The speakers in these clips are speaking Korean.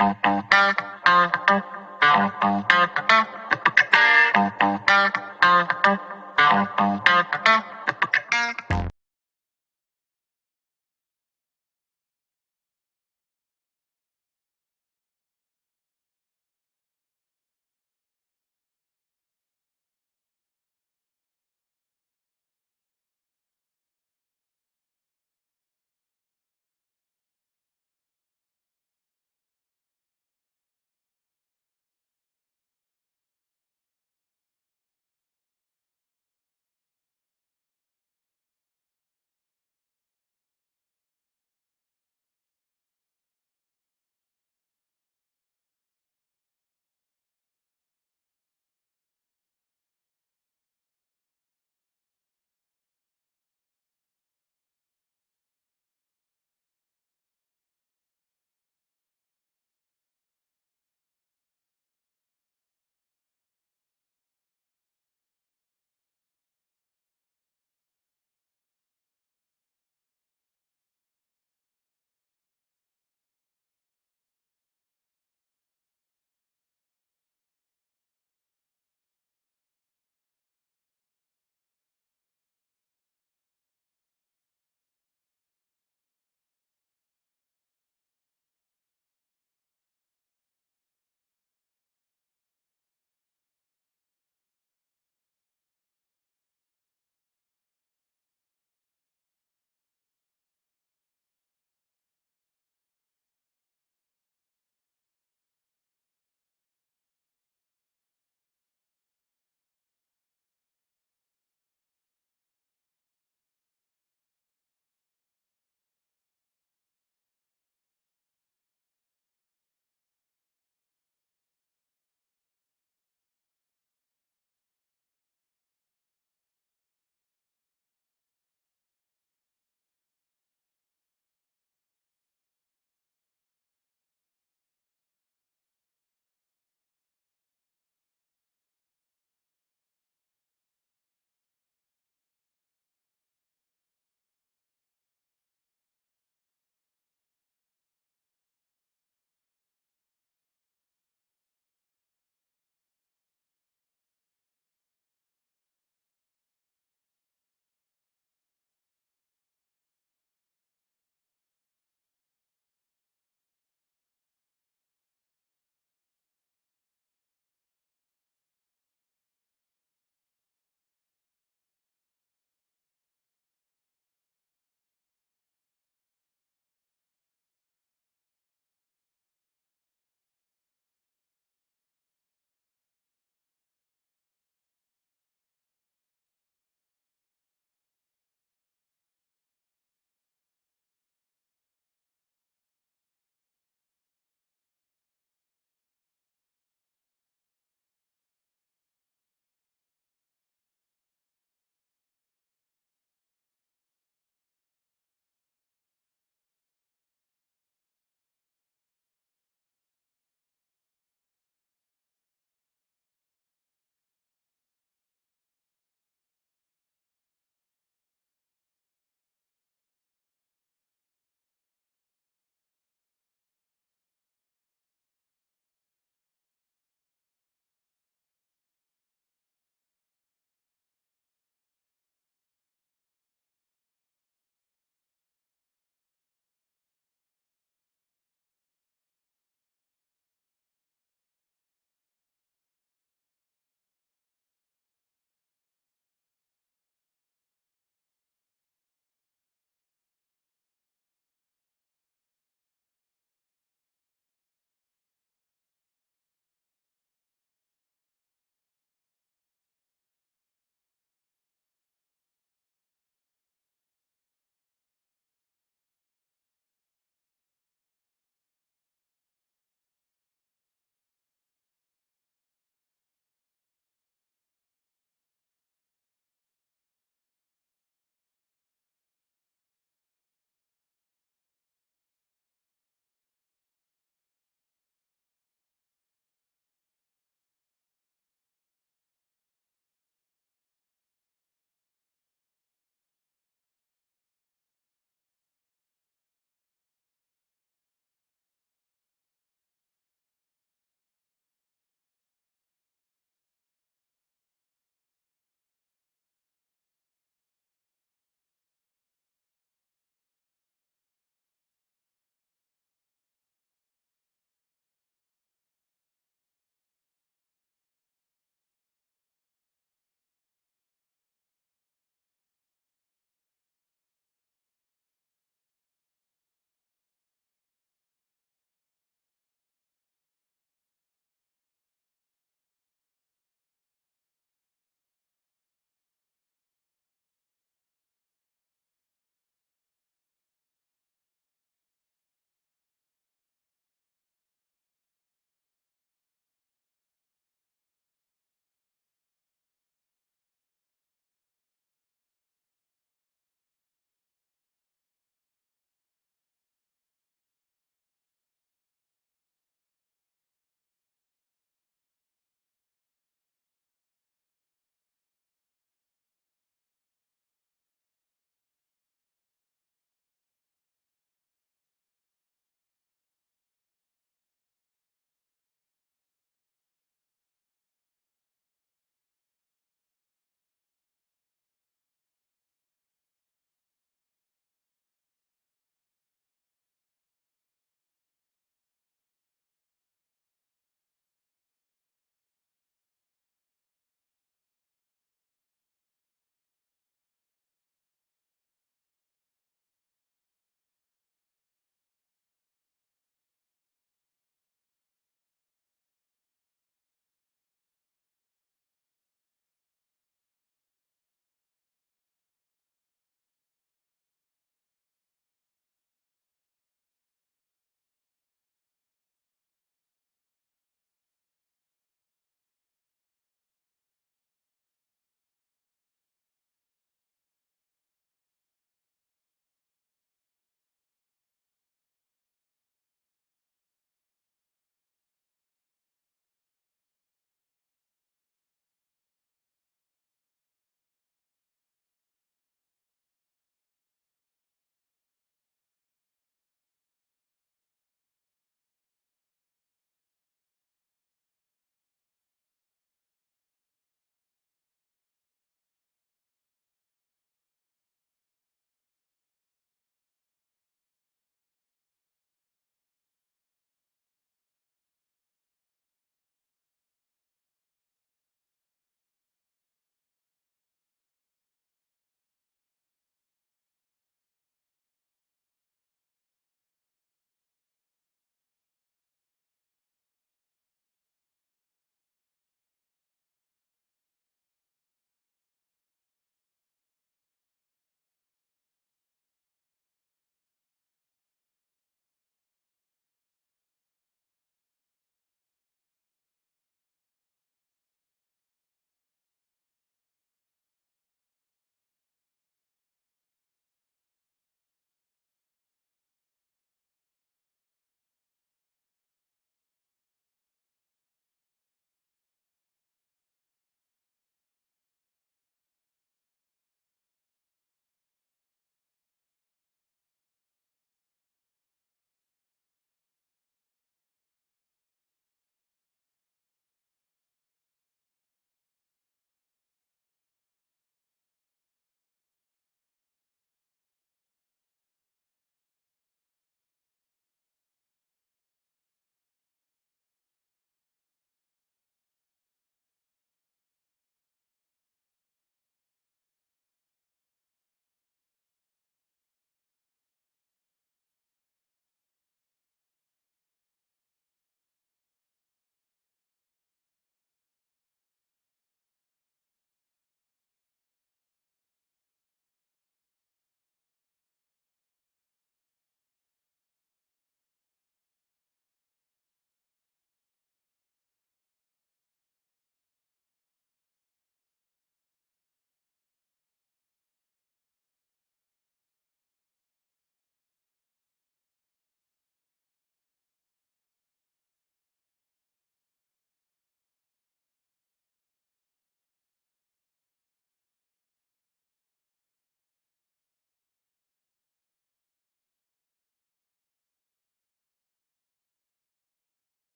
Thank you.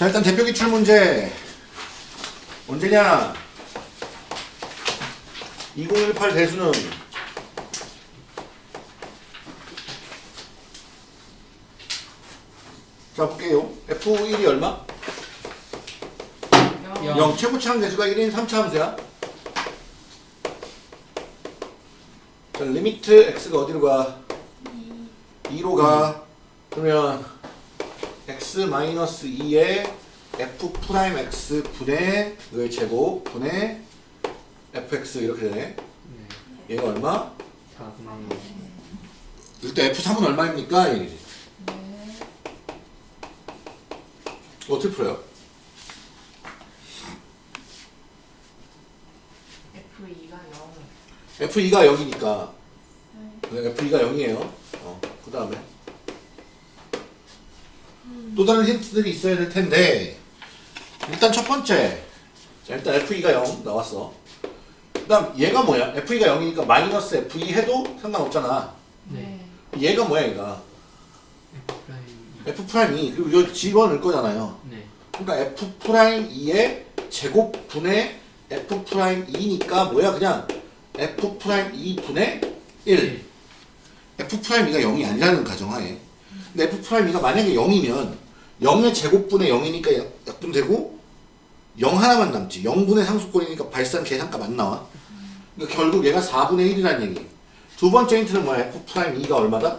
자 일단 대표 기출 문제. 언제냐? 2018 대수능. 자 볼게요. F1이 얼마? 영. 0 최고차항 계수가 1인 3차 함수야. 자 limit x가 어디로 가? 2로 가. 그러면 x 마이너스 2에 f prime x 분의 의 제곱 분의 fx 이렇게 되네 네. 얘가 얼마? 4분의 일단 f3은 얼마입니까? 얘기지 어떻게 풀어요? F2가 0. f2가 0이니까 f2가 0이에요 어, 그 다음에 또 다른 힌트들이 있어야 될 텐데 일단 첫 번째. 자 일단 f2가 0 나왔어. 그 다음 얘가 뭐야? F2가 0이니까 마이너스 f2 해도 상관없잖아. 네. 얘가 뭐야 얘가? F prime f prime 2 그리고 이거 집어넣을 거잖아요. 네. 그러니까 f prime 2의 제곱 분의 f prime 2니까 뭐야 그냥? F prime 2 분의 1 f prime 2가 0이 아니라는 가정하에 f prime 2가 만약에 0이면 0의 제곱분의 0이니까 약분되고 0 하나만 남지 0분의 상수꼴이니까 발산 계산값 안 나와 그러니까 결국 얘가 4분의 1이라는 얘기 두 번째 힌트는 뭐야 f prime 2가 얼마다?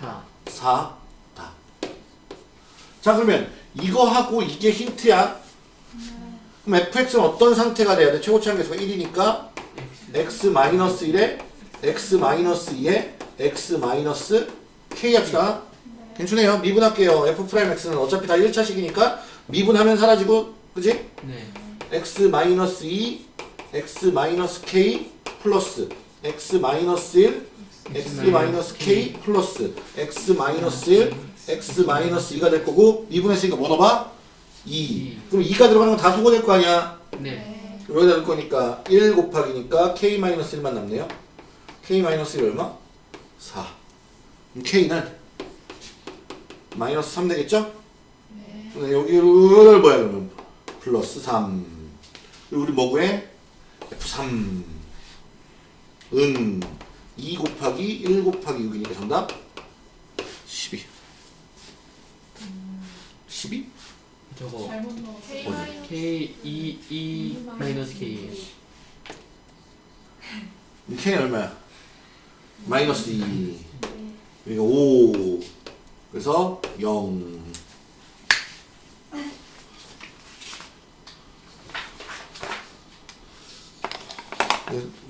4 4 다. 자 그러면 이거 하고 이게 힌트야. 그럼 fx는 어떤 상태가 돼야 돼? 최고치 한계수가 1이니까 X x-1에 x-2에 x-k 합시다. 괜찮네요. 미분할게요. f'x는 어차피 다 1차식이니까 미분하면 사라지고 그지? 네. x-2 x-k 플러스 x-1 x-k 플러스 x-1 x-2가 될 거고 미분했으니까 뭐 넣어봐? 2 그럼 2가 들어가는 건 다 소거될 거 아니야 네. 그럼 여기다 넣을 거니까 1 곱하기니까 k-1만 남네요 k-1이 얼마? 4 그럼 k는 마이너스 3 되겠죠? 네. 여기를 뭐야 그러면 플러스 3 그리고 우리 뭐 구해? F3 은 2 곱하기 1 곱하기 6이니까 정답 12 12? 저거 잘못 넣었어. K E E 마이너스 K K는 얼마야? 마이너스 2 여기가 5 그래서 0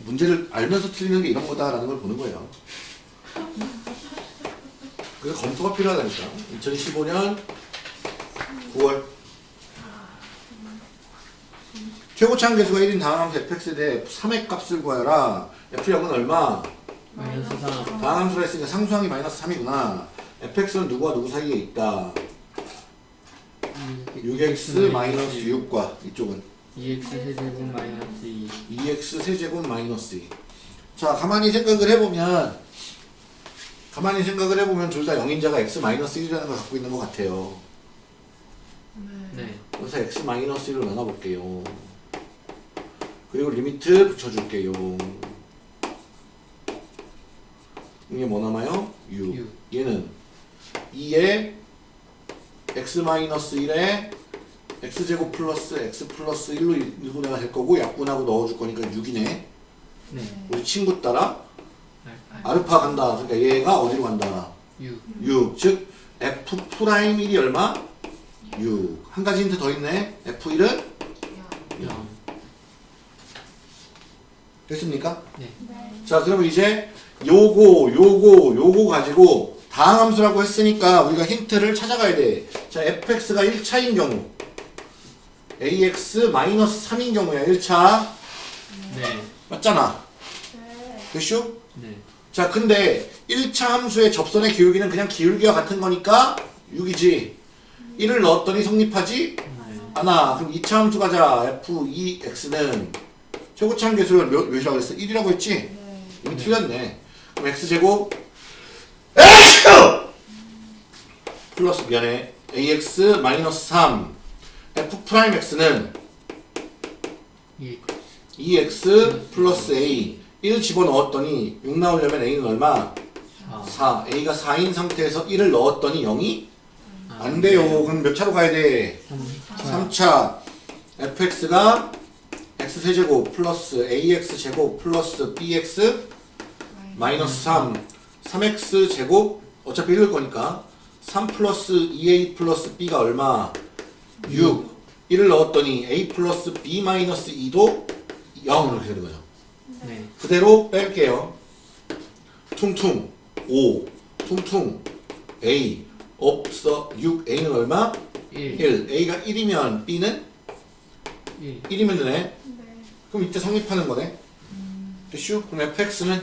문제를 알면서 틀리는 게 이런 거다라는 걸 보는 거예요. 그래서 검토가 필요하다니까. 2015년 9월 최고치 한계수가 1인 다항함수 fx에 대해 f3의 값을 구하여라. f0은 얼마? 마이너스 3 다항함수라 했으니까 상수항이 마이너스 3이구나. fx는 누구와 누구 사이에 있다. 6x 마이너스 6과 이쪽은 2X 세제곱 마이너스 2 2x 세제곱 마이너스 2. 자, 가만히 생각을 해보면 가만히 생각을 해보면 둘 다 영인자가 x 마이너스 1이라는 걸 갖고 있는 것 같아요. 네. 그래서 x 마이너스 1로 나눠볼게요. 그리고 limit 붙여줄게요. 이게 뭐 남아요? 6. 육. 얘는 2에 x 마이너스 1에 x제곱 플러스 x 플러스 1로 인수분해가 될 거고 약분하고 넣어줄 거니까 6이네. 네. 우리 친구 따라 알- 알파 간다. 그러니까 얘가 어디로 간다? 6 6. 즉 f prime 1이 얼마? 6. 한 가지 힌트 더 있네. f1은 0 됐습니까? 네. 자, 그러면 이제 요거, 요거, 요거 가지고 다항함수라고 했으니까 우리가 힌트를 찾아가야 돼. 자, fx가 1차인 경우 ax-3인 경우야, 1차. 네. 맞잖아. 네. 됐슈? 네. 자, 근데 1차 함수의 접선의 기울기는 그냥 기울기와 같은 거니까 6이지. 1을 넣었더니 성립하지 네. 않아. 그럼 2차 함수 가자. f2x는 최고차항 계수를 몇, 몇이라고 그랬어? 1이라고 했지? 네. 네. 틀렸네. 그럼 x제곱. 플러스 미안해. Ax 마이너스 3 f prime x는 이 2x 플러스 a. 1 집어넣었더니 6 나오려면 a는 얼마? 사. 4 a가 4인 상태에서 1을 넣었더니 0이? 아, 안 돼요. 그럼 몇 차로 가야 돼? 삼 3차. Fx가 x 세제곱 플러스 ax 제곱 플러스 bx 마이너스 3 3x 제곱 어차피 읽을 거니까 3 플러스 2a 플러스 b가 얼마? 6 1을 넣었더니 a 플러스 b 마이너스 2도 0 이렇게 되는 거죠. 네. 그대로 뺄게요. 퉁퉁 5 퉁퉁 a. 없어. 6 a는 얼마? 1 1 a가 1이면 b는? 1 1이면 되네. 네. 그럼 이때 성립하는 거네. 됐슈? 그럼 fx는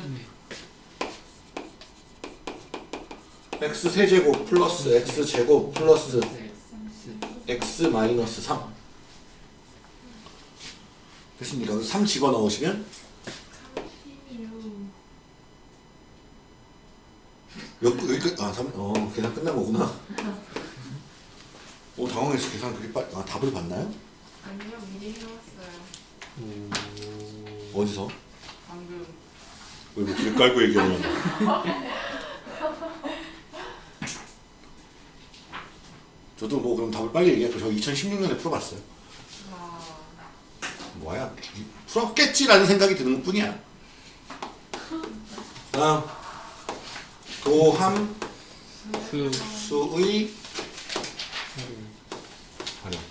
x 세제곱 플러스 x 제곱 플러스 x 마이너스 3 됐습니까? 3 집어넣으시면 36. 여기, 여기 끝, 아, 3, 어, 계산 끝난 거구나. 오, 당황했어. 계산 그렇게 빨리, 아, 답을 봤나요? 아니요, 미리 해왔어요. 어디서? 방금. 왜 이렇게 길 깔고 얘기하냐. 저도 뭐 그럼 답을 빨리 얘기할게요. 저 2016년에 풀어봤어요. 와. 뭐야, 풀었겠지라는 생각이 드는 것 뿐이야. 다음. 도함 수 수의 활용.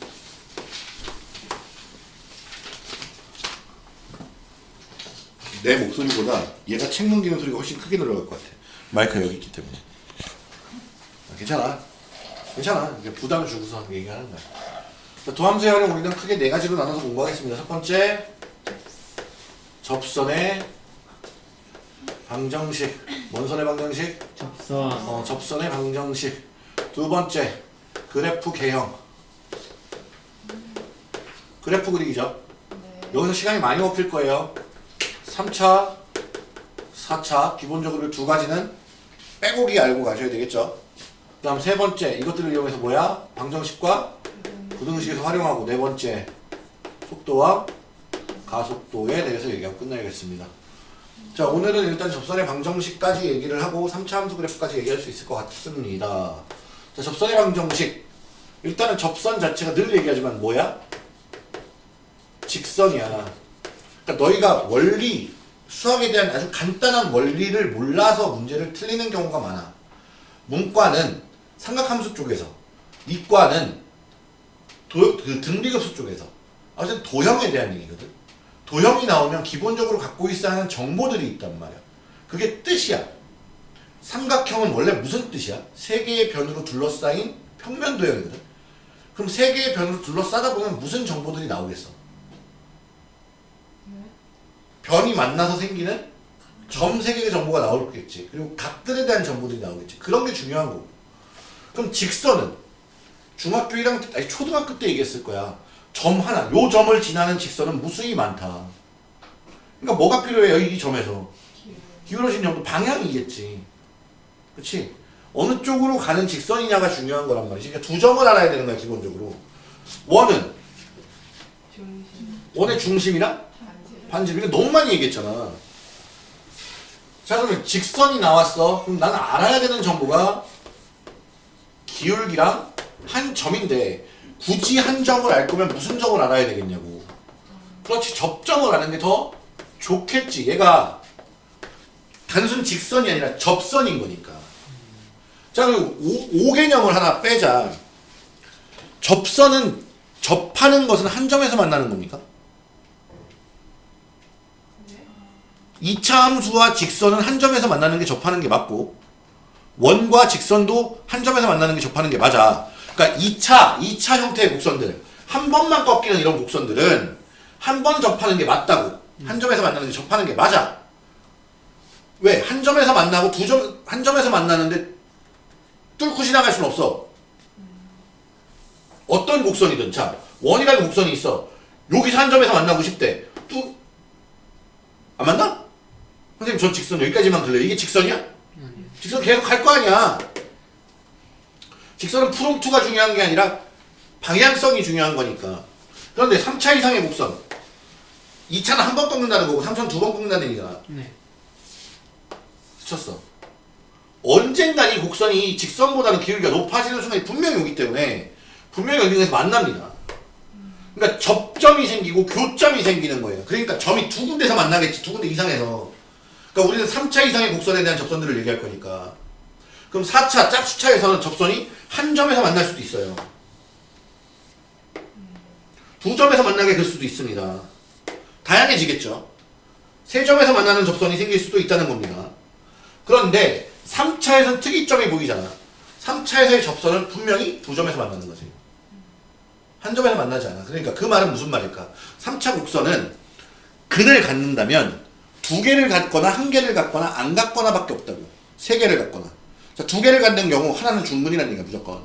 내 목소리보다 얘가 책 넘기는 소리가 훨씬 크게 들어갈 것 같아. 마이크가 여기 있기 때문에. 아, 괜찮아. 괜찮아. 이게 부담 주고서 얘기하는 거야. 자, 도함수의 활용 우리는 크게 네 가지로 나눠서 공부하겠습니다. 첫 번째, 접선의 방정식. 뭔 선의 방정식? 접선 어, 접선의 방정식 두 번째 그래프 개형 그래프 그리기죠 네. 여기서 시간이 많이 먹힐 거예요 3차 4차 기본적으로 두 가지는 빼곡히 알고 가셔야 되겠죠 그 다음 세 번째 이것들을 이용해서 뭐야 방정식과 부등식에서 활용하고 네 번째 속도와 가속도에 대해서 얘기하고 끝내야겠습니다 자 오늘은 일단 접선의 방정식까지 얘기를 하고 3차 함수 그래프까지 얘기할 수 있을 것 같습니다. 자 접선의 방정식 일단은 접선 자체가 늘 얘기하지만 뭐야? 직선이야. 그러니까 너희가 원리 수학에 대한 아주 간단한 원리를 몰라서 문제를 틀리는 경우가 많아. 문과는 삼각함수 쪽에서, 이과는 도, 그 등비급수 쪽에서. 어쨌든 도형에 대한 얘기거든. 도형이 나오면 기본적으로 갖고 있어야 하는 정보들이 있단 말이야. 그게 뜻이야. 삼각형은 원래 무슨 뜻이야? 세 개의 변으로 둘러싸인 평면 도형이거든. 그럼 세 개의 변으로 둘러싸다 보면 무슨 정보들이 나오겠어? 변이 만나서 생기는 점 세 개의 정보가 나오겠지. 그리고 각들에 대한 정보들이 나오겠지. 그런 게 중요한 거고. 그럼 직선은 중학교 1학년 때, 아니 초등학교 때 얘기했을 거야. 점 하나, 요 점을 지나는 직선은 무수히 많다. 그러니까 뭐가 필요해요, 이 점에서? 기울어진 점도 방향이겠지. 그치? 어느 쪽으로 가는 직선이냐가 중요한 거란 말이지. 그러니까 두 점을 알아야 되는 거야, 기본적으로. 원은, 중심. 원의 중심이랑 반지. 반지름. 이거 너무 많이 얘기했잖아. 자, 그러면 직선이 나왔어. 그럼 나는 알아야 되는 정보가 기울기랑 한 점인데, 굳이 한 점을 알 거면 무슨 점을 알아야 되겠냐고. 그렇지, 접점을 아는 게 더 좋겠지. 얘가 단순 직선이 아니라 접선인 거니까. 자, 그리고 오, 개념을 하나 빼자. 접선은 접하는 것은 한 점에서 만나는 겁니까? 네. 2차 함수와 직선은 한 점에서 만나는 게 접하는 게 맞고 원과 직선도 한 점에서 만나는 게 접하는 게 맞아. 그러니까 2차, 2차 형태의 곡선들 한 번만 꺾이는 이런 곡선들은 한 번 접하는 게 맞다고. 한 점에서 만나는 게 접하는 게 맞아. 왜? 한 점에서 만나고 두 점, 한 점에서 만나는데 뚫고 지나갈 수는 없어. 어떤 곡선이든. 자, 원이라는 곡선이 있어. 여기서 한 점에서 만나고 싶대. 뚜, 안 맞나? 선생님, 전 직선 여기까지만 걸려요. 이게 직선이야? 직선 계속 갈 거 아니야. 직선은 프롬프가 중요한 게 아니라 방향성이 중요한 거니까. 그런데 3차 이상의 곡선. 2차는 한 번 꺾는다는 거고 3차는 두 번 꺾는다는 얘기잖아. 네. 스쳤어. 언젠간 이 곡선이 직선보다는 기울기가 높아지는 순간이 분명히 오기 때문에 분명히 여기서 만납니다. 그러니까 접점이 생기고 교점이 생기는 거예요. 그러니까 점이 두 군데서 만나겠지. 두 군데 이상에서. 그러니까 우리는 3차 이상의 곡선에 대한 접선들을 얘기할 거니까. 그럼 4차 짝수차에서는 접선이 한 점에서 만날 수도 있어요. 두 점에서 만나게 될 수도 있습니다. 다양해지겠죠. 세 점에서 만나는 접선이 생길 수도 있다는 겁니다. 그런데 3차에서는 특이점이 보이잖아. 3차에서의 접선은 분명히 두 점에서 만나는 거지. 한 점에서 만나지 않아. 그러니까 그 말은 무슨 말일까? 3차 곡선은 근을 갖는다면 두 개를 갖거나 한 개를 갖거나 안 갖거나 밖에 없다고. 세 개를 갖거나. 자, 두 개를 갖는 경우 하나는 중근이라는 얘기야, 무조건.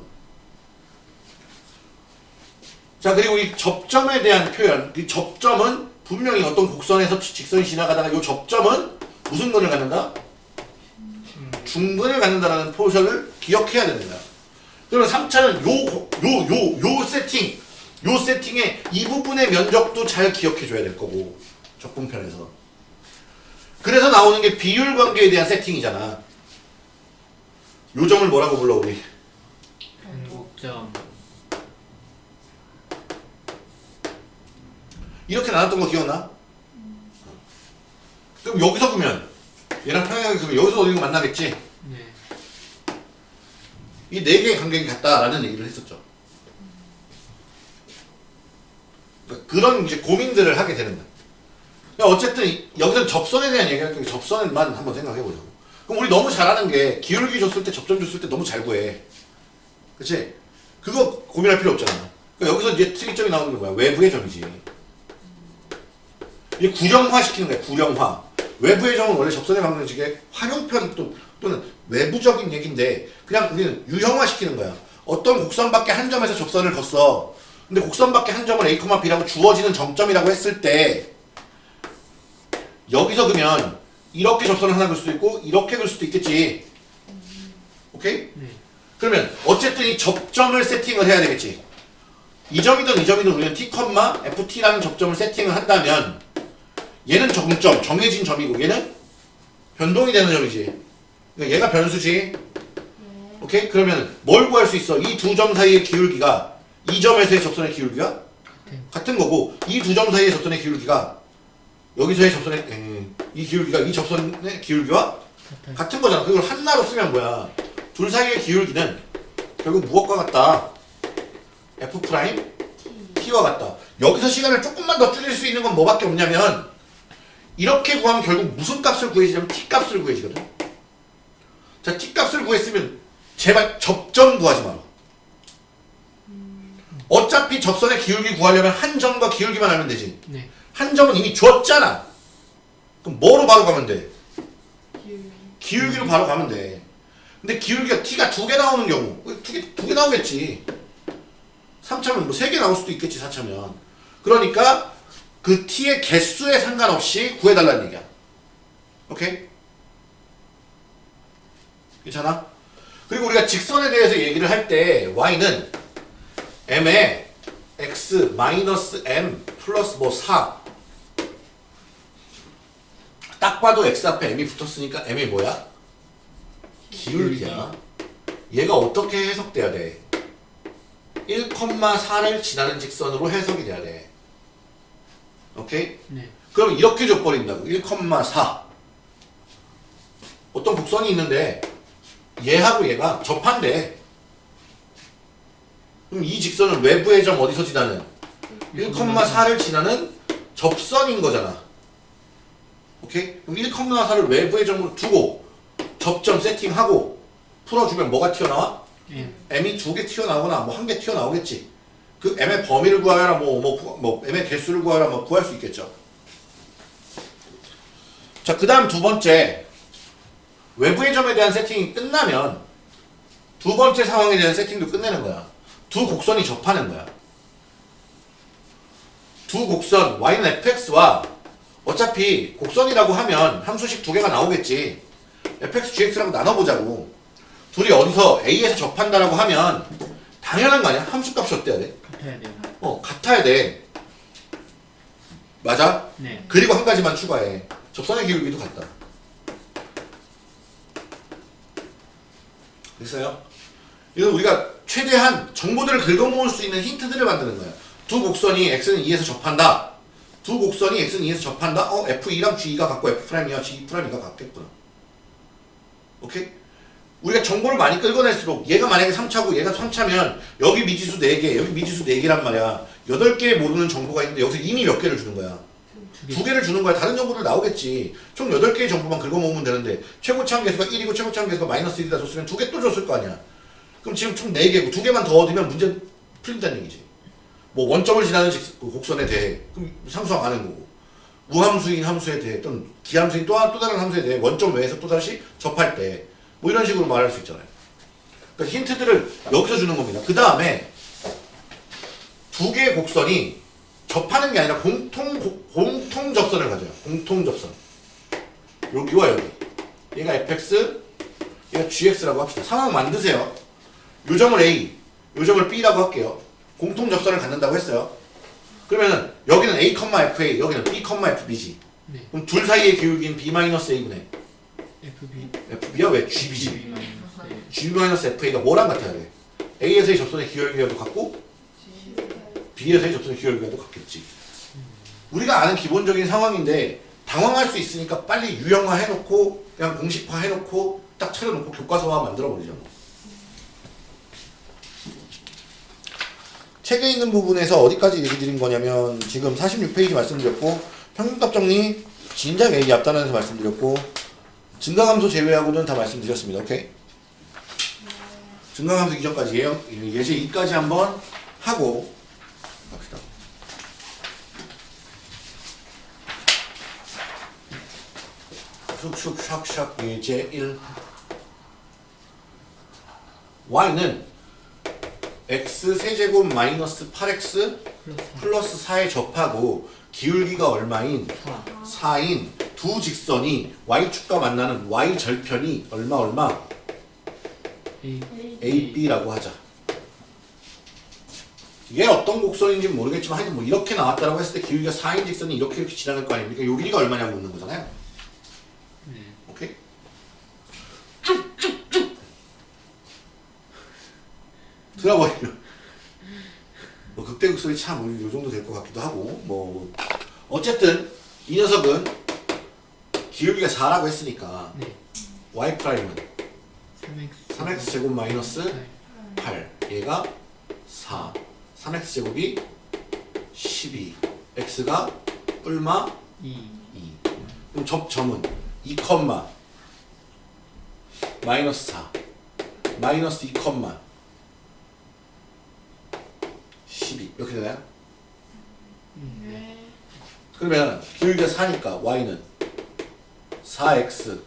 자, 그리고 이 접점에 대한 표현. 이 접점은 분명히 어떤 곡선에서 직선이 지나가다가 이 접점은 무슨 근을 갖는다? 중근을 갖는다라는 표현을 기억해야 됩니다. 그러면 3차는 요, 요, 요, 요 세팅, 요 세팅의 이 부분의 면적도 잘 기억해 줘야 될 거고, 적분편에서. 그래서 나오는 게 비율 관계에 대한 세팅이잖아. 요 점을 뭐라고 불러, 우리? 변곡점. 이렇게 나눴던 거 기억나? 그럼 여기서 보면, 얘랑 평행하게 그러면 여기서 어딘가 만나겠지? 네. 이 네 개의 간격이 같다라는 얘기를 했었죠. 그러니까 그런 이제 고민들을 하게 되는 거야. 그러니까 어쨌든 이- 여기서 접선에 대한 얘기할 때 접선만 한번 생각해 보자고. 그럼 우리 너무 잘하는 게 기울기 줬을 때 접점 줬을 때 너무 잘 구해. 그치? 그거 고민할 필요 없잖아. 그러니까 여기서 이제 특이점이 나오는 게 뭐야? 외부의 점이지. 이게 구령화 시키는 거야. 구령화. 외부의 점은 원래 접선의 방정식의 활용편 또, 또는 외부적인 얘기인데 그냥 우리는 유형화 시키는 거야. 어떤 곡선 밖에 한 점에서 접선을 걷어. 근데 곡선 밖에 한 점을 A, B라고 주어지는 정점이라고 했을 때 여기서 그러면 이렇게 접선을 하나 그을 수도 있고 이렇게 그을 수도 있겠지. 오케이? 네. 그러면 어쨌든 이 접점을 세팅을 해야 되겠지. 이 점이든 이 점이든 우리는 T, FT라는 접점을 세팅을 한다면 얘는 정점, 정해진 점이고 얘는 변동이 되는 점이지. 그러니까 얘가 변수지. 오케이? 그러면 뭘 구할 수 있어? 이 두 점 사이의 기울기가 이 점에서의 접선의 기울기가 같은. 같은 거고 이 두 점 사이의 접선의 기울기가 여기서의 접선의 에, 이 기울기가 이 접선의 기울기와 같은. 거잖아. 그걸 하나로 쓰면 뭐야? 둘 사이의 기울기는 결국 무엇과 같다? F 프라임. T와 같다. 여기서 시간을 조금만 더 줄일 수 있는 건 뭐밖에 없냐면 이렇게 구하면 결국 무슨 값을 구해지냐면 T 값을 구해지거든. 자, T 값을 구했으면 제발 접점 구하지 마라. 어차피 접선의 기울기 구하려면 한 점과 기울기만 알면 되지. 네. 한 점은 이미 줬잖아. 그럼 뭐로 바로 가면 돼? 기울기. 기울기로 바로 가면 돼. 근데 기울기가 t가 두 개 나오는 경우 두 개 두 개 나오겠지. 3차면 뭐 세 개 나올 수도 있겠지 4차면. 그러니까 그 t의 개수에 상관없이 구해달라는 얘기야. 오케이? 괜찮아? 그리고 우리가 직선에 대해서 얘기를 할 때 y는 m에 x 마이너스 m 플러스 뭐 4. 딱 봐도 x 앞에 m이 붙었으니까 m이 뭐야? 기울기야. 얘가 어떻게 해석돼야 돼? 1,4를 지나는 직선으로 해석이 돼야 돼. 오케이? 네. 그럼 이렇게 줘버린다고. 1,4. 어떤 곡선이 있는데 얘하고 얘가 접한대. 그럼 이 직선은 외부의 점 어디서 지나는? 1,4를 지나는 접선인 거잖아. 오케이? 그럼 1,4를 외부의 점으로 두고 접점 세팅하고 풀어주면 뭐가 튀어나와? M. m이 두 개 튀어나오거나 뭐 한 개 튀어나오겠지. 그 m의 범위를 구하라 뭐, 뭐, 구- 뭐 m의 개수를 구하라 뭐 구할 수 있겠죠. 자, 그 다음 두 번째. 외부의 점에 대한 세팅이 끝나면 두 번째 상황에 대한 세팅도 끝내는 거야. 두 곡선이 접하는 거야. 두 곡선 y는 fx와 어차피 곡선이라고 하면 함수식 두 개가 나오겠지. fx, gx라고 나눠보자고. 둘이 어디서 A에서 접한다라고 하면 당연한 거 아니야? 함수값이 어때야 돼? 같아야 돼요. 어 같아야 돼 맞아? 네. 그리고 한 가지만 추가해 접선의 기울기도 같다 됐어요? 이건 우리가 최대한 정보들을 긁어모을 수 있는 힌트들을 만드는 거야 두 곡선이 x는 2에서 접한다 두 곡선이 x는 2에서 접한다? 어 f2랑 g2가 같고 f'이와 g'2가 같겠구나. 오케이? 우리가 정보를 많이 끌어낼수록 얘가 만약에 3차고 얘가 3차면 여기 미지수 4개 여기 미지수 4개란 말이야. 8개 모르는 정보가 있는데 여기서 이미 몇 개를 주는 거야? 두 개. 개를 주는 거야. 다른 정보들 나오겠지. 총 8개의 정보만 긁어모으면 되는데 최고치 계수가 1이고 최고치 계수가 마이너스 1이다 줬으면 두 개 또 줬을 거 아니야. 그럼 지금 총 4개고 두 개만 더 얻으면 문제 풀린다는 얘기지 뭐 원점을 지나는 직- 그 곡선에 대해 그럼 상수항 아는 거고 무함수인 함수에 대해 또는 기함수인 또, 한- 또 다른 함수에 대해 원점 외에서 또다시 접할 때 뭐 이런 식으로 말할 수 있잖아요 그러니까 힌트들을 여기서 주는 겁니다 그 다음에 두 개의 곡선이 접하는 게 아니라 공통 고- 공통 접선을 가져요. 공통 접선. 여기와 여기. 얘가 fx, 얘가 gx라고 합시다. 상황 만드세요. 요 점을 a, 요 점을 b라고 할게요. 공통 접선을 갖는다고 했어요. 그러면은 여기는 a, fa, 여기는 b, fb지. 네. 그럼 둘 사이의 기울기는 b-a분의 FB. fb야 왜 gb지? G-fa가 뭐랑 같아야 돼? a에서의 접선의 기울기와도 같고 B에서의 접선의 기울기와도 같겠지. 우리가 아는 기본적인 상황인데 당황할 수 있으니까 빨리 유형화 해놓고 그냥 공식화 해놓고 딱 차려놓고 교과서화 만들어버리죠. 책에 있는 부분에서 어디까지 얘기 드린 거냐면 지금 46페이지 말씀드렸고 평균값 정리 진작 얘기 앞단에서 말씀드렸고 증가함수 제외하고는 다 말씀드렸습니다. 오케이? 증가함수 이전까지 예, 예제 2까지 한번 하고 갑시다. 슉슉 샥샥 예제 1 y는 x 세제곱 마이너스 8x 플러스 플러스 4에 접하고 기울기가 얼마인 4. 4인 두 직선이 y축과 만나는 y 절편이 얼마 얼마 A. AB라고 하자. 이게 어떤 곡선인지 는 모르겠지만 하여튼 뭐 이렇게 나왔다라고 했을 때 기울기가 4인 직선이 이렇게 이렇게 지나갈 거 아닙니까? 요 길이가 얼마냐고 묻는 거잖아요. 네. 들어버리면 뭐 극대극 소리 참요 정도 될 것 같기도 하고 뭐 어쨌든 이 녀석은 기울기가 4라고 했으니까 네. y 프라임은 3x. 3x 제곱 마이너스 8. 8 얘가 4 3x 제곱이 12 x가 뿔마 2. 2 그럼 접점은 2 컴마 마이너스 4 마이너스 2 컴마 12 이렇게 되나요? 음, 네. 그러면 기울기가 4니까 y는 4x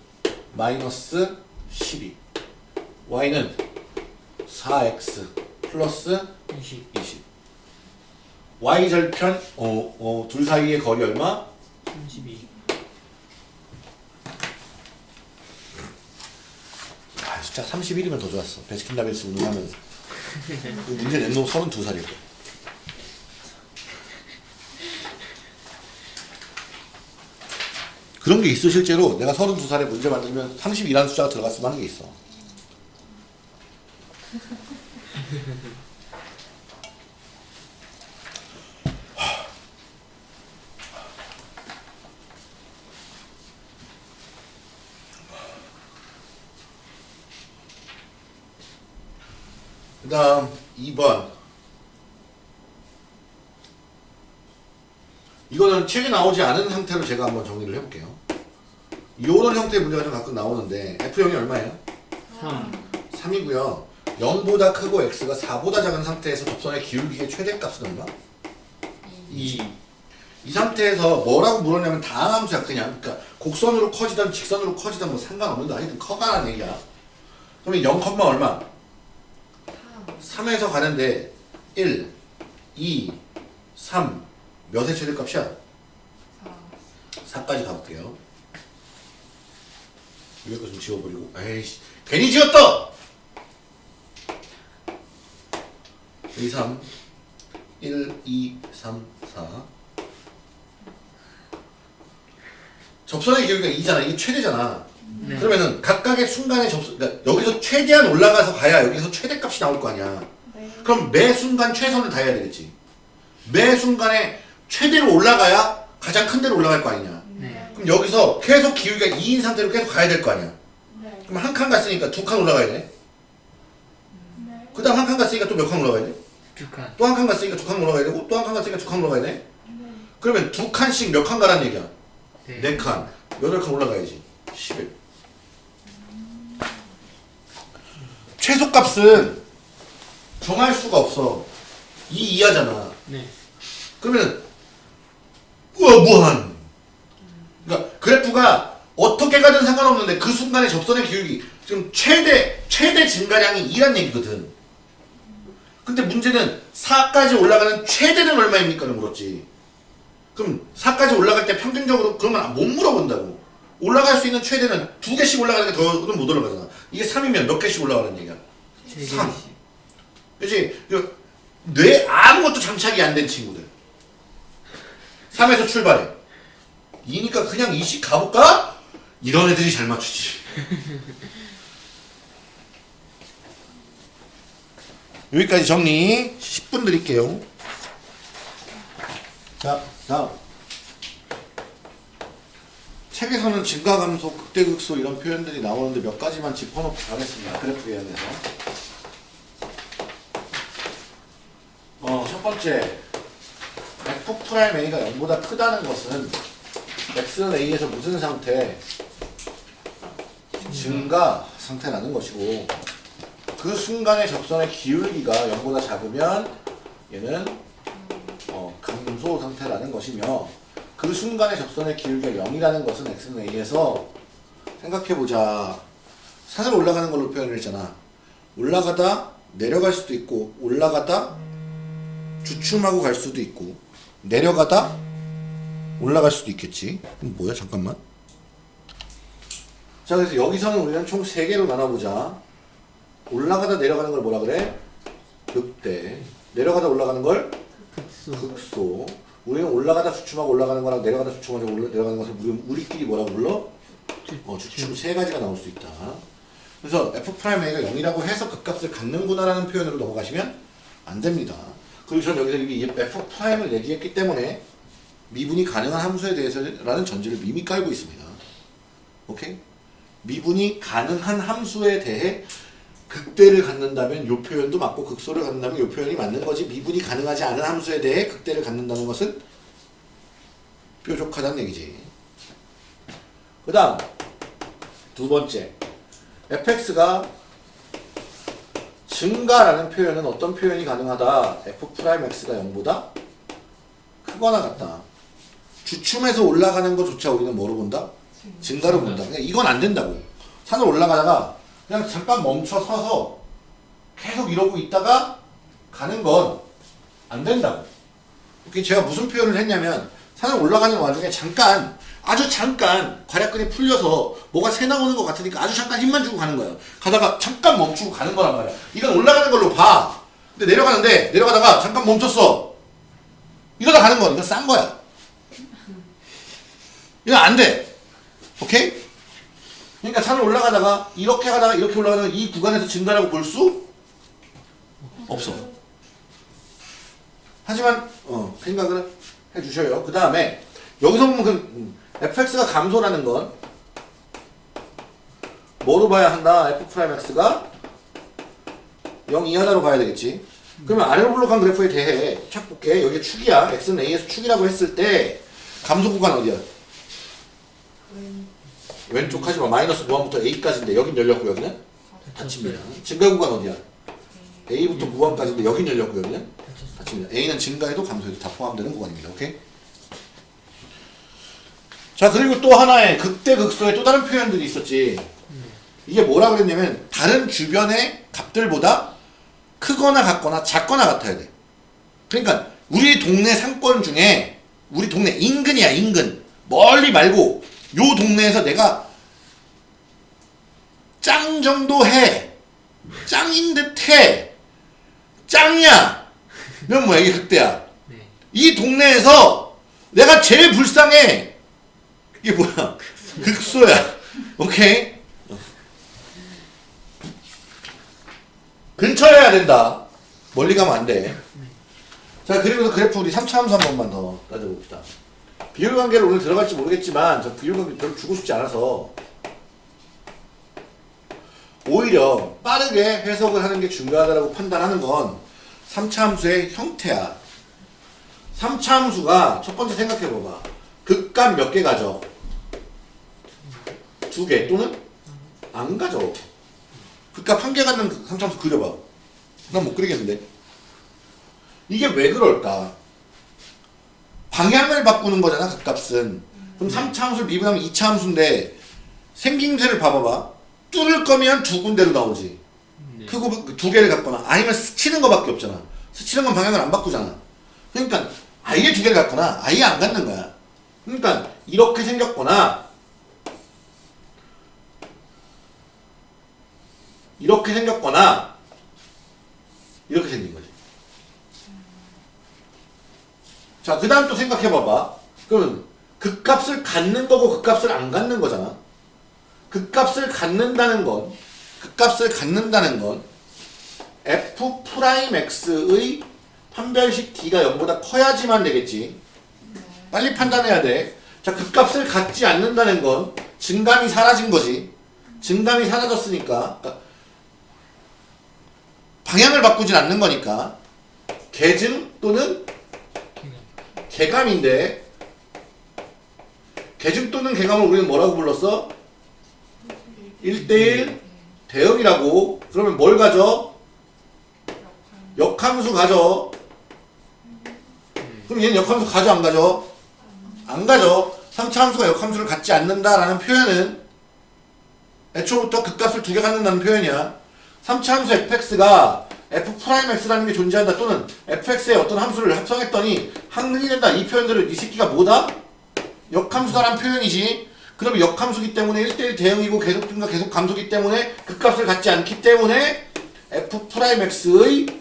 마이너스 12 y는 4x 플러스 20. 20 y절편 어, 어, 둘 사이의 거리 얼마? 32. 아, 숫자 31이면 더 좋았어 베스킨라빈스 운동하면서 그 문제 낸 놈 32살이고 그런 게 있어 실제로 내가 32살에 문제 만들면 32라는 숫자가 들어갔으면 하는 게 있어 그 다음 2번 이거는 책에 나오지 않은 형태로 제가 한번 정리를 해볼게요 이런 형태의 문제가 좀 가끔 나오는데 F형이 얼마예요? 3. 3이고요 0보다 크고 X가 4보다 작은 상태에서 접선의 기울기의 최대값은 얼마? 2. 이 상태에서 뭐라고 물었냐면 다항함수야 그냥 그러니까 곡선으로 커지든 직선으로 커지든 뭐 상관없는다 하여튼 커가라는 얘기야 그러면 0, 얼마? 3에서 가는데 1, 2, 3 몇의 최대값이야? 4. 4까지 가볼게요. 위에 거 좀 지워버리고 에이씨 괜히 지웠다! 2, 3 1, 2, 3, 4 접선의 기울기가 2잖아. 이게 최대잖아. 네. 그러면은 각각의 순간의 접선, 그러니까 여기서 최대한 올라가서 가야 여기서 최대값이 나올 거 아니야. 네. 그럼 매 순간 최선을 다해야 되겠지. 매 순간에 최대로 올라가야 가장 큰 데로 올라갈 거 아니냐 네. 그럼 여기서 계속 기울기가 2인 상태로 계속 가야 될 거 아니야 네. 그럼 한 칸 갔으니까 두 칸 올라가야 돼 네. 그 다음 한 칸 갔으니까 또 몇 칸 올라가야 돼? 두 칸. 또 한 칸 갔으니까 두 칸 올라가야 되고 또 한 칸 갔으니까 두 칸 올라가야 돼 네. 그러면 두 칸씩 몇 칸 가라는 얘기야 네. 네칸 여덟 칸 올라가야지 11 최소값은 정할 수가 없어 이 이하잖아 네. 그러면 우와 무한 그러니까 그래프가 어떻게 가든 상관없는데 그 순간의 접선의 기울기 지금 최대 최대 증가량이 2란 얘기거든 근데 문제는 4까지 올라가는 최대는 얼마입니까를 물었지 그럼 4까지 올라갈 때 평균적으로 그러면 못 물어본다고 올라갈 수 있는 최대는 두 개씩 올라가는 게 더는 못 올라가잖아 이게 3이면 몇 개씩 올라가는 얘기야 세 삼. 개씩. 그치? 그뇌 아무것도 장착이 안 된 친구들. 3에서 출발해. 2니까 그냥 2씩 가볼까? 이런 애들이 잘 맞추지. 여기까지 정리 10분 드릴게요. 자, 다음. 책에서는 증가 감소, 극대 극소 이런 표현들이 나오는데 몇 가지만 짚어놓고 가겠습니다. 그래프 개형에서. 어, 첫 번째. F 프라임 a가 0보다 크다는 것은 x는 a에서 무슨 상태? 증가 상태라는 것이고 그 순간의 접선의 기울기가 0보다 작으면 얘는 어, 감소 상태라는 것이며 그 순간의 접선의 기울기가 0이라는 것은 x는 a에서 생각해보자. 산으로 올라가는 걸로 표현을 했잖아. 올라가다 내려갈 수도 있고 올라가다 주춤하고 갈 수도 있고 내려가다 올라갈 수도 있겠지 그럼 뭐야 잠깐만 자 그래서 여기서는 우리는 총 3개로 나눠보자 올라가다 내려가는 걸 뭐라 그래? 극대 내려가다 올라가는 걸 극소. 우리는 올라가다 주춤하고 올라가는 거랑 내려가다 주춤하고 올라, 내려가는 것을 우리, 우리끼리 뭐라고 불러? 주- 어, 주춤 세 가지가 나올 수 있다. 그래서 f'a가 0이라고 해서 극값을 갖는구나 라는 표현으로 넘어가시면 안 됩니다. 그리고 저는 여기서 이 f'을 얘기했기 때문에 미분이 가능한 함수에 대해서라는 전제를 이미 깔고 있습니다. 오케이? 미분이 가능한 함수에 대해 극대를 갖는다면 이 표현도 맞고 극소를 갖는다면 이 표현이 맞는 거지 미분이 가능하지 않은 함수에 대해 극대를 갖는다는 것은 뾰족하다는 얘기지. 그 다음 두 번째 fx가 증가라는 표현은 어떤 표현이 가능하다? F'x가 0보다 크거나 같다. 주춤해서 올라가는 것조차 우리는 뭐로 본다? 증가로 본다. 그냥 이건 안 된다고. 산을 올라가다가 그냥 잠깐 멈춰 서서 계속 이러고 있다가 가는 건 안 된다고. 제가 무슨 표현을 했냐면 산을 올라가는 와중에 잠깐 아주 잠깐 괄약근이 풀려서 뭐가 새 나오는 것 같으니까 아주 잠깐 힘만 주고 가는 거예요. 가다가 잠깐 멈추고 가는 거란 말이야. 이건 올라가는 걸로 봐. 근데 내려가는데 내려가다가 잠깐 멈췄어. 이러다 가는 거. 이건 싼 거야. 이거 안 돼. 오케이? 그러니까 산을 올라가다가 이렇게 가다가 이렇게 올라가다가 이 구간에서 증가라고 볼 수 없어. 하지만 어, 생각을 해주셔요. 그 다음에 여기서 보면 그 음, fx가 감소라는 건 뭐로 봐야 한다? f'x가 0 이하다로 봐야 되겠지. 그러면 아래로 블록한 그래프에 대해 쫙 볼게. 여기 축이야. x는 a에서 축이라고 했을 때 감소 구간 어디야? 왼. 왼쪽 하지 마. 마이너스 무한부터 a까지인데 여긴 열렸고 여기는 닫힙니다. 증가 구간 어디야? a부터 무한까지인데 여긴 열렸고 여기는. 닫힙니다. A는 증가해도 감소해도 다 포함되는 구간입니다. 오케이? 자 그리고 또 하나의 극대 극소의 또 다른 표현들이 있었지. 이게 뭐라 그랬냐면 다른 주변의 값들보다 크거나 같거나 작거나 같아야 돼. 그러니까 우리 동네 상권 중에 우리 동네 인근이야 인근. 멀리 말고 요 동네에서 내가 짱 정도 해. 짱인 듯해. 짱이야. 이건 뭐야? 이게 극대야. 네. 이 동네에서 내가 제일 불쌍해 이게 뭐야? 극소야. 오케이? 근처여야 된다. 멀리 가면 안 돼. 자 그리고 그래프 우리 3차 함수 한 번만 더 따져봅시다. 비율 관계를 오늘 들어갈지 모르겠지만 저 비율 관계 별로 주고 싶지 않아서 오히려 빠르게 해석을 하는 게 중요하다고 판단하는 건 3차 함수의 형태야. 3차 함수가 첫 번째 생각해봐봐. 극값 몇 개 가져? 두 개 또는 안 가져 극값 한개 갖는 3차 함수 그려봐 난 못 그리겠는데 이게 왜 그럴까 방향을 바꾸는 거잖아 극값은 그럼 3차 함수를 미분하면 2차 함수인데 생김새를 봐봐봐 뚫을 거면 두 군데로 나오지 네. 크고 두 개를 갖거나 아니면 스치는 거밖에 없잖아. 스치는 건 방향을 안 바꾸잖아. 그러니까 아예 두 개를 갖거나 아예 안 갖는 거야. 그러니까 이렇게 생겼거나 이렇게 생겼거나 이렇게 생긴 거지. 자, 그 다음 또 생각해 봐봐. 그러면 극값을 갖는 거고 극값을 안 갖는 거잖아. 극값을 갖는다는 건 극값을 갖는다는 건 f 프라임 x의 판별식 d가 0보다 커야지만 되겠지. 빨리 판단해야 돼. 자, 극값을 갖지 않는다는 건 증감이 사라진 거지. 증감이 사라졌으니까 그러니까 방향을 바꾸진 않는 거니까 계증 또는 개감인데 계증 또는 개감을 우리는 뭐라고 불렀어? 1대1 대응이라고 그러면 뭘 가져? 역함수 가져 그럼 얘는 역함수 가져 안 가져? 안 가져 3차 함수가 역함수를 갖지 않는다라는 표현은 애초부터 극값을 두 개 갖는다는 표현이야 3차 함수 fx가 f'x라는 게 존재한다 또는 fx의 어떤 함수를 합성했더니 항능이 된다. 이 표현들을 이 새끼가 뭐다? 역함수다라는 표현이지. 그럼 역함수기 때문에 1대1 대응이고 계속 증가 계속 감소기 때문에 극값을 갖지 않기 때문에 f'x의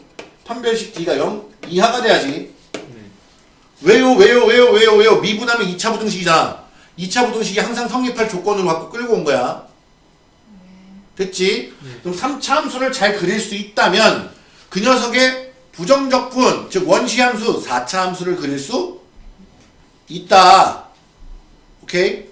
판별식 d가 0 이하가 돼야지. 왜요 왜요 왜요 왜요 왜요? 미분하면 2차 부등식이잖아 2차 부등식이 항상 성립할 조건으로 갖고 끌고 온 거야 됐지? 그럼 3차 함수를 잘 그릴 수 있다면 그 녀석의 부정적분 즉 원시함수 4차 함수를 그릴 수 있다 오케이?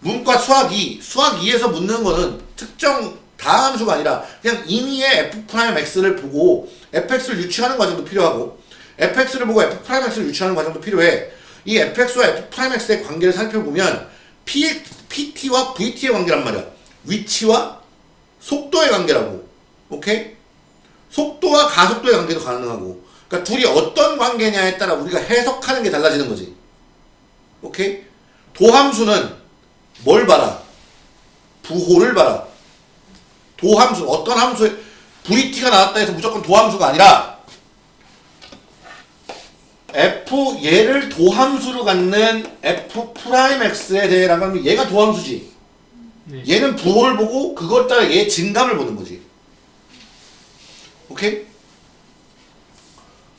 문과 수학 2, 수학 2에서 묻는 거는 특정 다함수가 아니라 그냥 임의의 f'x를 보고 fx를 유추하는 과정도 필요하고 fx를 보고 f'x를 유추하는 과정도 필요해. 이 fx와 f'x의 관계를 살펴보면 p, pt와 vt의 관계란 말이야. 위치와 속도의 관계라고. 오케이? 속도와 가속도의 관계도 가능하고. 그러니까 둘이 어떤 관계냐에 따라 우리가 해석하는 게 달라지는 거지. 오케이? 도함수는 뭘 봐라? 부호를 봐라. 도함수, 어떤 함수에, VT가 나왔다 해서 무조건 도함수가 아니라, F, 얘를 도함수로 갖는 F 프라임 X에 대해 라고 하면 얘가 도함수지. 네. 얘는 부호를 보고 그것 따라 얘 증감을 보는 거지. 오케이?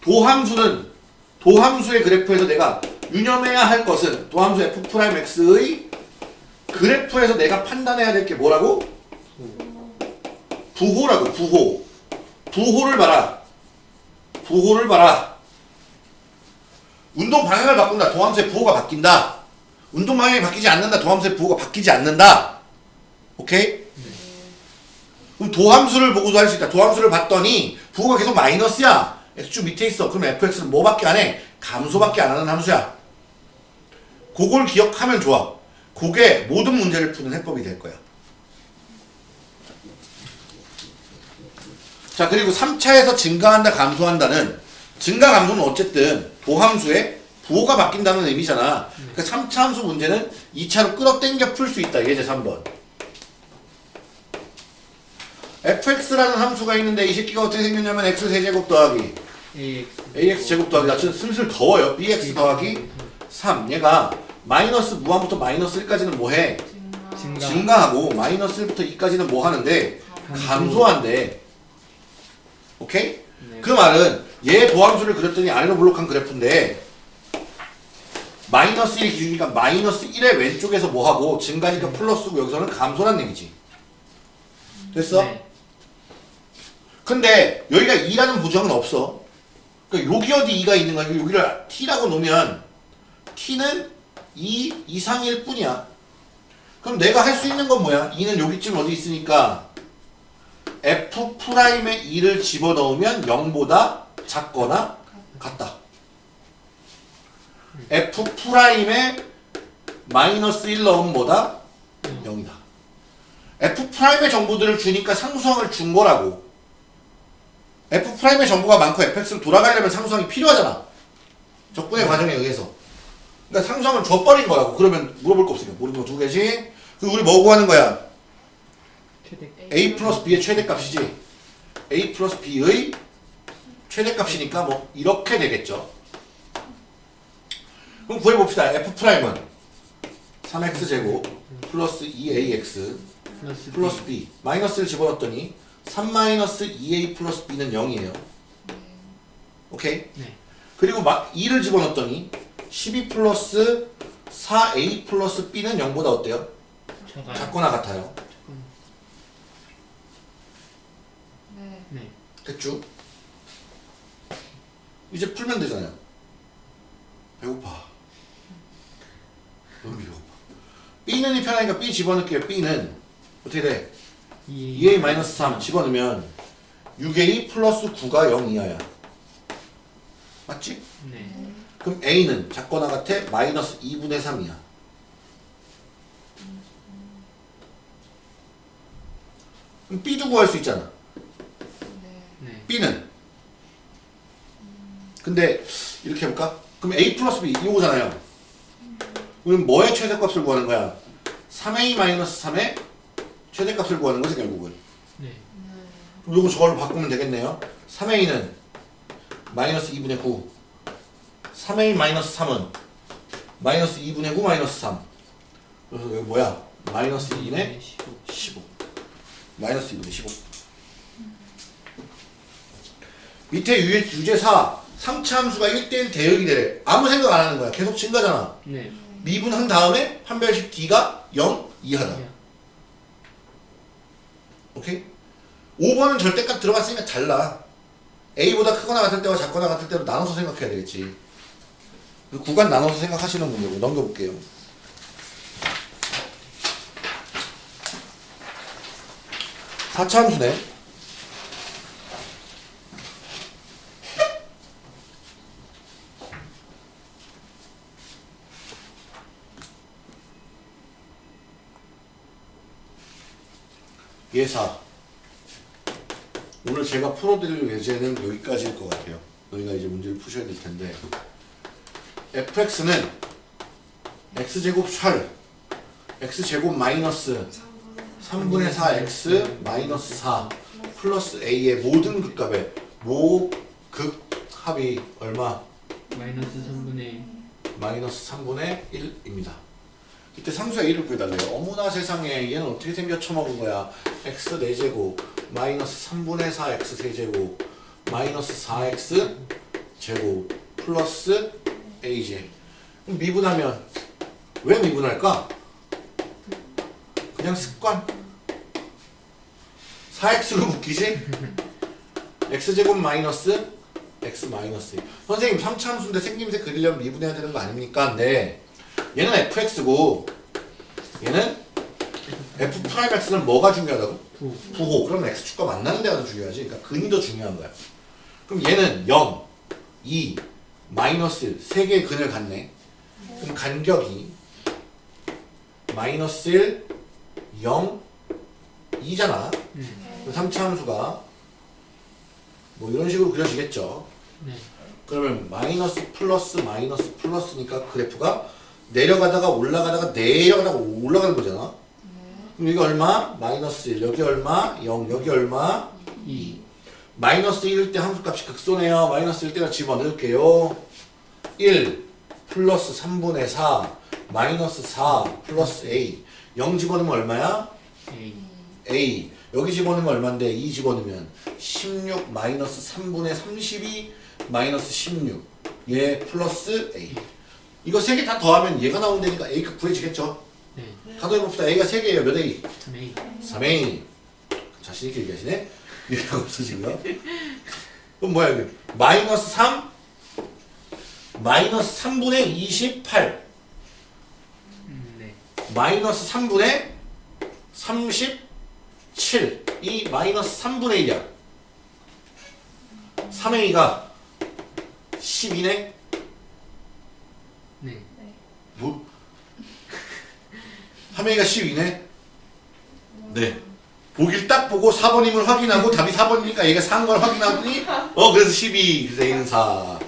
도함수는 도함수의 그래프에서 내가 유념해야 할 것은 도함수 f 프라임 x의 그래프에서 내가 판단해야 될 게 뭐라고? 부호라고 부호. 부호를 봐라. 부호를 봐라. 운동 방향을 바꾼다. 도함수의 부호가 바뀐다. 운동 방향이 바뀌지 않는다. 도함수의 부호가 바뀌지 않는다. 오케이? 그럼 도함수를 보고도 할 수 있다. 도함수를 봤더니 부호가 계속 마이너스야. x축 밑에 있어. 그럼 fx는 뭐밖에 안 해? 감소밖에 안 하는 함수야. 그걸 기억하면 좋아. 그게 모든 문제를 푸는 해법이 될 거야. 자 그리고 3차에서 증가한다 감소한다는 증가 감소는 어쨌든 도함수의 부호가 바뀐다는 의미잖아. 그 3차 함수 문제는 2차로 끌어당겨 풀 수 있다. 예제 3번. Fx라는 함수가 있는데 이 새끼가 어떻게 생겼냐면 x 세제곱 더하기 ax 제곱 더하기 나 지금 슬슬 더워요 bx 더하기 3 얘가 마이너스 무한부터 마이너스 1까지는 뭐해? 증가 증가하고 마이너스 1부터 2까지는 뭐 하는데? 감소한대 오케이? 네. 그 말은 얘 도함수를 그렸더니 아래로 블록한 그래프인데 마이너스 1 기준이니까 마이너스 1의 왼쪽에서 뭐하고 증가니까 플러스고 여기서는 감소란 얘기지 됐어? 네. 근데 여기가 2라는 보정은 없어 그러니까 여기 어디 2가 있는 거야 여기를 t라고 놓으면 t는 2 이상일 뿐이야 그럼 내가 할 수 있는 건 뭐야 2는 여기쯤 어디 있으니까 f 프라임에 2를 집어넣으면 0보다 작거나 같다. f 프라임에 마이너스 1 넣으면 뭐다? 0이다. f 프라임의 정보들을 주니까 상수항을 준 거라고. F 프라임의 정보가 많고 fx로 돌아가려면 상수항이 필요하잖아. 적분의 과정에 의해서. 그러니까 상수항을 줘버린 거라고. 그러면 물어볼 거 없으니까. 모르는 거 두 개지. 그 우리 뭐 구하는 거야? a 플러스 b의 최대값이지 a 플러스 b의 최대값이니까 뭐 이렇게 되겠죠 그럼 구해봅시다 f 프라임은 3x 제곱 플러스 2ax 플러스 플러스 b 마이너스를 집어넣었더니 3 마이너스 2a 플러스 b는 0이에요 오케이 네. 그리고 막 2를 집어넣었더니 12 플러스 4a 플러스 b는 0보다 어때요? 저가 작거나 같아요 네. 네. 됐죠? 이제 풀면 되잖아요. 배고파. 너무 배고파. B는 이 편하니까 B 집어넣을게요. B는 어떻게 돼? 2A 2A-3 집어넣으면 6A 플러스 9가 0 이하야. 맞지? 네. 그럼 A는 작거나 같아 마이너스 2분의 3이야. 그럼 B도 구할 수 있잖아. 네. 네. B는 근데 이렇게 해볼까? 그럼 A 플러스 B 이거잖아요 그럼 뭐의 최대값을 구하는 거야? 3A-3의 최대값을 구하는 거지 결국은 네. 그럼 요거 저걸로 바꾸면 되겠네요 3A는 마이너스 2분의 9 3A-3은 마이너스 2분의 9 마이너스 3 그래서 여기 뭐야? 마이너스 2분의 15. 15 마이너스 2분의 15 밑에 유, 유제 4 상차함수가 1대1 대역이 되래 아무 생각 안 하는 거야 계속 증가잖아 네. 미분한 다음에 판별식 D가 0 이하다 야. 오케이? 5번은 절대값 들어갔으니까 달라. A보다 크거나 같을 때와 작거나 같을 때로 나눠서 생각해야 되겠지. 그 구간 나눠서 생각하시는 분이고 넘겨볼게요. 사차 함수네 예사 오늘 제가 풀어드릴 예제는 여기까지일 것 같아요 너희가 이제 문제를 푸셔야 될 텐데 fx는 x제곱 샬 x제곱 마이너스 3분의 4x 마이너스 4 플러스 a의 모든 극값에 모극합이 얼마? 마이너스 3분의 마이너스 3분의 1입니다. 이때 상수의 1을 구해달래요. 어머나 세상에 얘는 어떻게 생겨 처먹은 거야. x 4제곱 마이너스 3분의 4x 세제곱 마이너스 4x 제곱 플러스 a제 그럼 미분하면 왜 미분할까? 그냥 습관 4x로 묶이지? x제곱 마이너스 x 마이너스 1. 선생님 3차함수인데 생김새 그리려면 미분해야 되는 거 아닙니까? 네 얘는 fx고 얘는 f 프라임 x는 뭐가 중요하다고? 9. 부호 그러면 x축과 만나는 데가 더 중요하지 그러니까 근이 더 중요한 거야 그럼 얘는 0, 2, 마이너스 1 세 개의 근을 갖네 그럼 간격이 마이너스 1, 0, 2잖아 네. 그 3차 함수가 뭐 이런 식으로 그려지겠죠 네. 그러면 마이너스 플러스 마이너스 플러스니까 그래프가 내려가다가 올라가다가 내려가다가 올라가는 거잖아 그럼 여기 얼마? 마이너스 1 여기 얼마? 0 여기 얼마? 2. 마이너스 1일 때 함수값이 극소네요 마이너스 1 때가 집어넣을게요 1 플러스 3분의 4 마이너스 4 플러스 a 0 집어넣으면 얼마야? A. a 여기 집어넣으면 얼마인데 2 집어넣으면 16 마이너스 3분의 32 마이너스 16. 얘 플러스 A. 이거 세 개 다 더하면 얘가 나온다니까 A가 구해지겠죠? 네. 가도해봅시다. A가 3개예요. 몇 A? 3A 3A. 자신있게 얘기하시네? 이해가 없으시고요. 그럼 뭐야, 이게? 마이너스 3? 마이너스 3분의 28. 음, 네. 마이너스 3분의 37. 이 마이너스 3분의 1이야. 3A가 12네? 네. 뭐? 3A가 12네? 네. 보길 딱 보고 4번임을 확인하고 답이 4번이니까 얘가 4인 걸 확인하더니 어 그래서 12 그래서 A는 4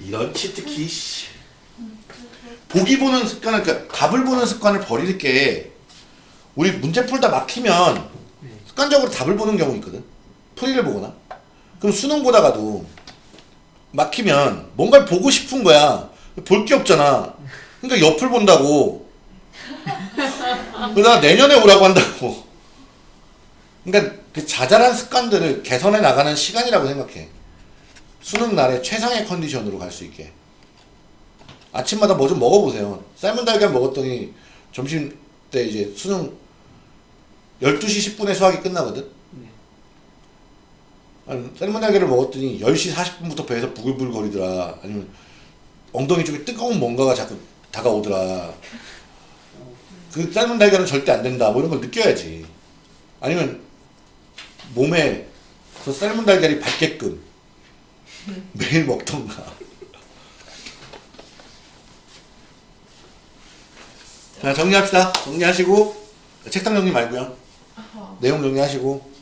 이런 치트키 씨. 보기 보는 습관을 그러니까 답을 보는 습관을 버릴 게 우리 문제 풀다 막히면 네. 습관적으로 답을 보는 경우 있거든 풀이를 보거나 그럼 수능 보다가도 막히면 뭔가를 보고 싶은 거야 볼 게 없잖아 그러니까 옆을 본다고. 그러다가 내년에 오라고 한다고. 그러니까 그 자잘한 습관들을 개선해 나가는 시간이라고 생각해. 수능 날에 최상의 컨디션으로 갈 수 있게. 아침마다 뭐 좀 먹어보세요. 삶은 달걀 먹었더니 점심 때 이제 수능 12시 10분에 수학이 끝나거든? 네. 삶은 달걀을 먹었더니 10시 40분부터 배에서 부글부글 거리더라. 아니면 엉덩이 쪽에 뜨거운 뭔가가 자꾸 다가오더라. 그 삶은 달걀은 절대 안 된다. 뭐 이런 걸 느껴야지. 아니면 몸에 그 삶은 달걀이 받게끔 매일 먹던가. 자, 정리합시다. 정리하시고, 책상 정리 말고요. 내용 정리하시고,